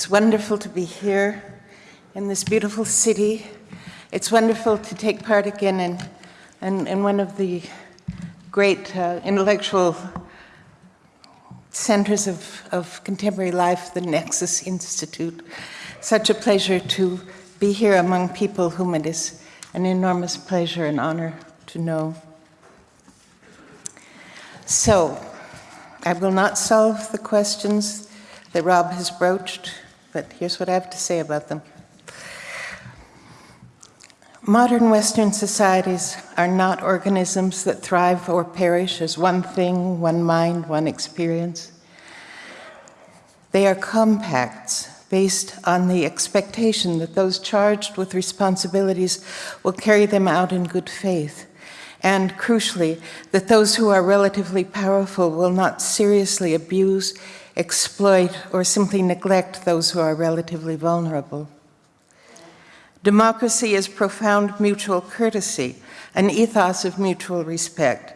It's wonderful to be here in this beautiful city. It's wonderful to take part again in, in, in one of the great uh, intellectual centers of, of contemporary life, the Nexus Institute. Such a pleasure to be here among people whom it is an enormous pleasure and honor to know. So, I will not solve the questions that Rob has broached but here's what I have to say about them. Modern Western societies are not organisms that thrive or perish as one thing, one mind, one experience. They are compacts based on the expectation that those charged with responsibilities will carry them out in good faith. And crucially, that those who are relatively powerful will not seriously abuse, exploit, or simply neglect those who are relatively vulnerable. Democracy is profound mutual courtesy, an ethos of mutual respect,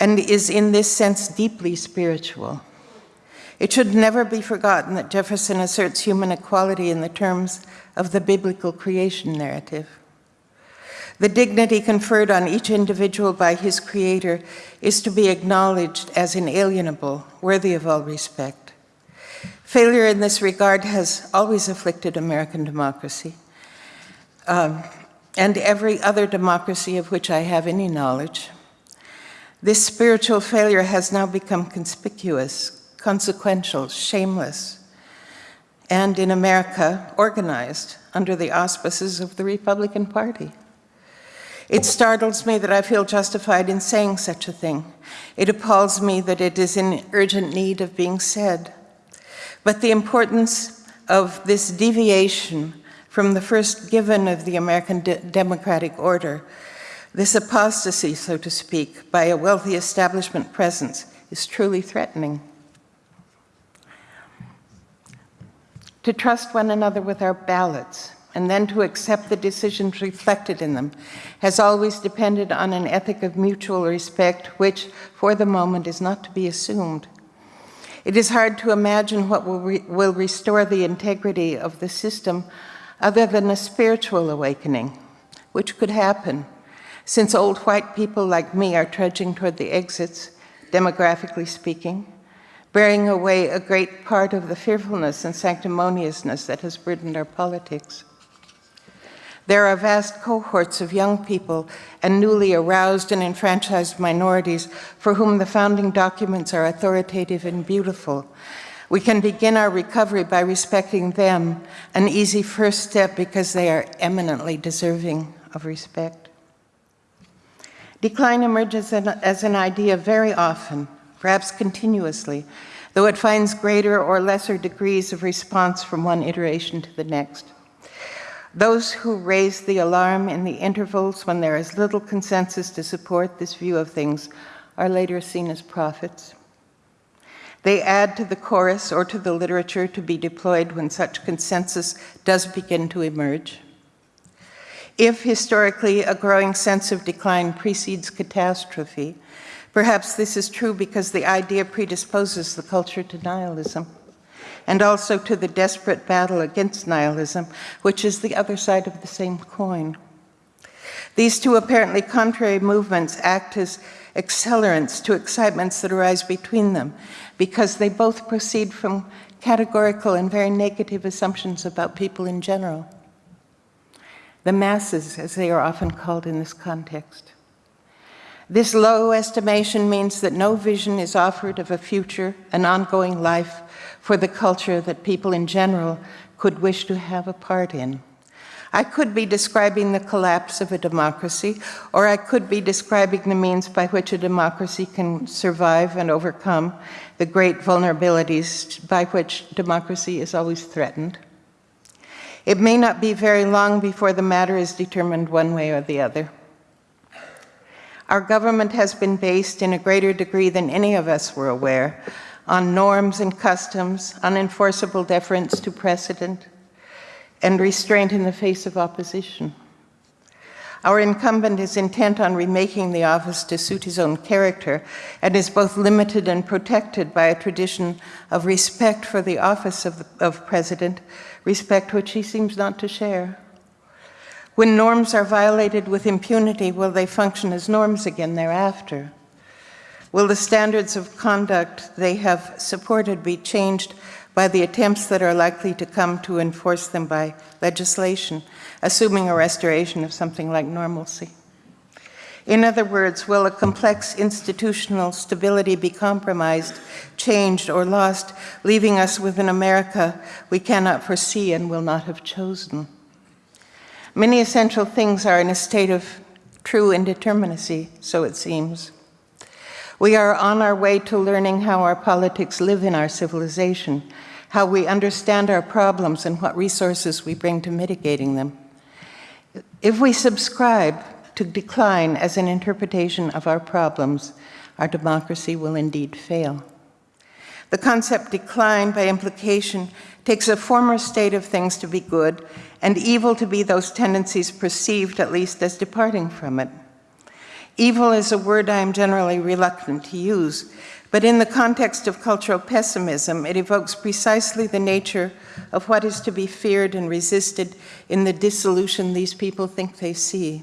and is in this sense deeply spiritual. It should never be forgotten that Jefferson asserts human equality in the terms of the biblical creation narrative. The dignity conferred on each individual by his creator is to be acknowledged as inalienable, worthy of all respect. Failure in this regard has always afflicted American democracy um, and every other democracy of which I have any knowledge. This spiritual failure has now become conspicuous, consequential, shameless, and in America, organized under the auspices of the Republican Party. It startles me that I feel justified in saying such a thing. It appalls me that it is in urgent need of being said. But the importance of this deviation from the first given of the American de democratic order, this apostasy, so to speak, by a wealthy establishment presence is truly threatening. To trust one another with our ballots and then to accept the decisions reflected in them has always depended on an ethic of mutual respect which, for the moment, is not to be assumed. It is hard to imagine what will, re will restore the integrity of the system other than a spiritual awakening, which could happen since old white people like me are trudging toward the exits, demographically speaking, bearing away a great part of the fearfulness and sanctimoniousness that has burdened our politics. There are vast cohorts of young people and newly aroused and enfranchised minorities for whom the founding documents are authoritative and beautiful. We can begin our recovery by respecting them, an easy first step because they are eminently deserving of respect. Decline emerges as an idea very often, perhaps continuously, though it finds greater or lesser degrees of response from one iteration to the next. Those who raise the alarm in the intervals when there is little consensus to support this view of things are later seen as prophets. They add to the chorus or to the literature to be deployed when such consensus does begin to emerge. If historically a growing sense of decline precedes catastrophe, perhaps this is true because the idea predisposes the culture to nihilism and also to the desperate battle against nihilism, which is the other side of the same coin. These two apparently contrary movements act as accelerants to excitements that arise between them, because they both proceed from categorical and very negative assumptions about people in general. The masses, as they are often called in this context. This low estimation means that no vision is offered of a future, an ongoing life, for the culture that people in general could wish to have a part in. I could be describing the collapse of a democracy, or I could be describing the means by which a democracy can survive and overcome the great vulnerabilities by which democracy is always threatened. It may not be very long before the matter is determined one way or the other. Our government has been based in a greater degree than any of us were aware on norms and customs, unenforceable deference to precedent, and restraint in the face of opposition. Our incumbent is intent on remaking the office to suit his own character and is both limited and protected by a tradition of respect for the office of, of president, respect which he seems not to share. When norms are violated with impunity, will they function as norms again thereafter? Will the standards of conduct they have supported be changed by the attempts that are likely to come to enforce them by legislation, assuming a restoration of something like normalcy? In other words, will a complex institutional stability be compromised, changed, or lost, leaving us with an America we cannot foresee and will not have chosen? Many essential things are in a state of true indeterminacy, so it seems. We are on our way to learning how our politics live in our civilization, how we understand our problems and what resources we bring to mitigating them. If we subscribe to decline as an interpretation of our problems, our democracy will indeed fail. The concept decline, by implication, takes a former state of things to be good and evil to be those tendencies perceived, at least, as departing from it. Evil is a word I am generally reluctant to use, but in the context of cultural pessimism, it evokes precisely the nature of what is to be feared and resisted in the dissolution these people think they see.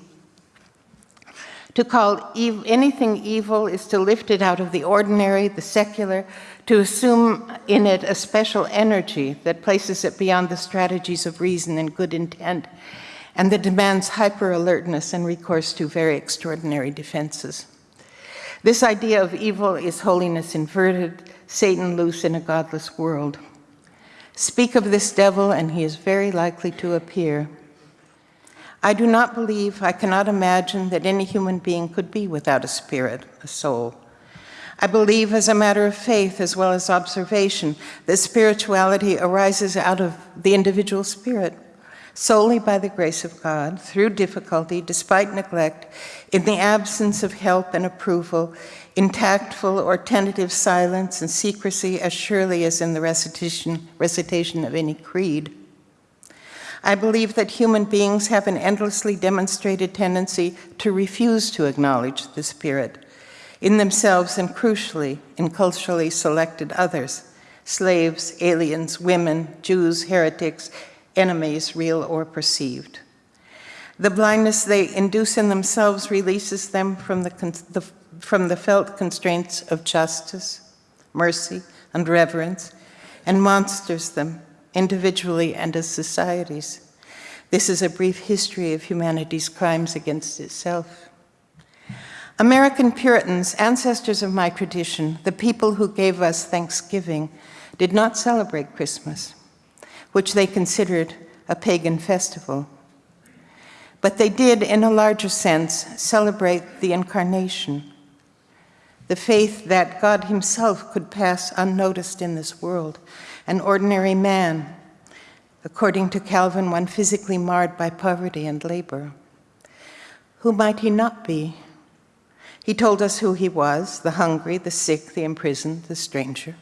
To call ev anything evil is to lift it out of the ordinary, the secular, to assume in it a special energy that places it beyond the strategies of reason and good intent, and that demands hyper-alertness and recourse to very extraordinary defenses. This idea of evil is holiness inverted, Satan loose in a godless world. Speak of this devil and he is very likely to appear. I do not believe, I cannot imagine that any human being could be without a spirit, a soul. I believe as a matter of faith as well as observation that spirituality arises out of the individual spirit solely by the grace of God, through difficulty, despite neglect, in the absence of help and approval, in tactful or tentative silence and secrecy as surely as in the recitation, recitation of any creed. I believe that human beings have an endlessly demonstrated tendency to refuse to acknowledge the Spirit in themselves and crucially in culturally selected others, slaves, aliens, women, Jews, heretics, enemies, real or perceived. The blindness they induce in themselves releases them from the, the, from the felt constraints of justice, mercy, and reverence, and monsters them individually and as societies. This is a brief history of humanity's crimes against itself. American Puritans, ancestors of my tradition, the people who gave us Thanksgiving, did not celebrate Christmas which they considered a pagan festival. But they did, in a larger sense, celebrate the incarnation, the faith that God himself could pass unnoticed in this world, an ordinary man, according to Calvin, one physically marred by poverty and labor. Who might he not be? He told us who he was, the hungry, the sick, the imprisoned, the stranger.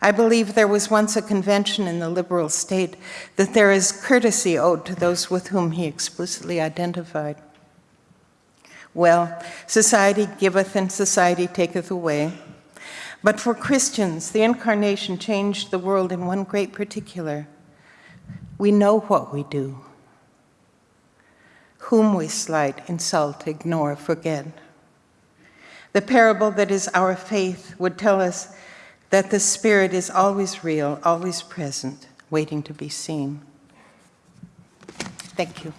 I believe there was once a convention in the liberal state that there is courtesy owed to those with whom he explicitly identified. Well, society giveth and society taketh away. But for Christians, the incarnation changed the world in one great particular. We know what we do. Whom we slight, insult, ignore, forget. The parable that is our faith would tell us that the Spirit is always real, always present, waiting to be seen. Thank you.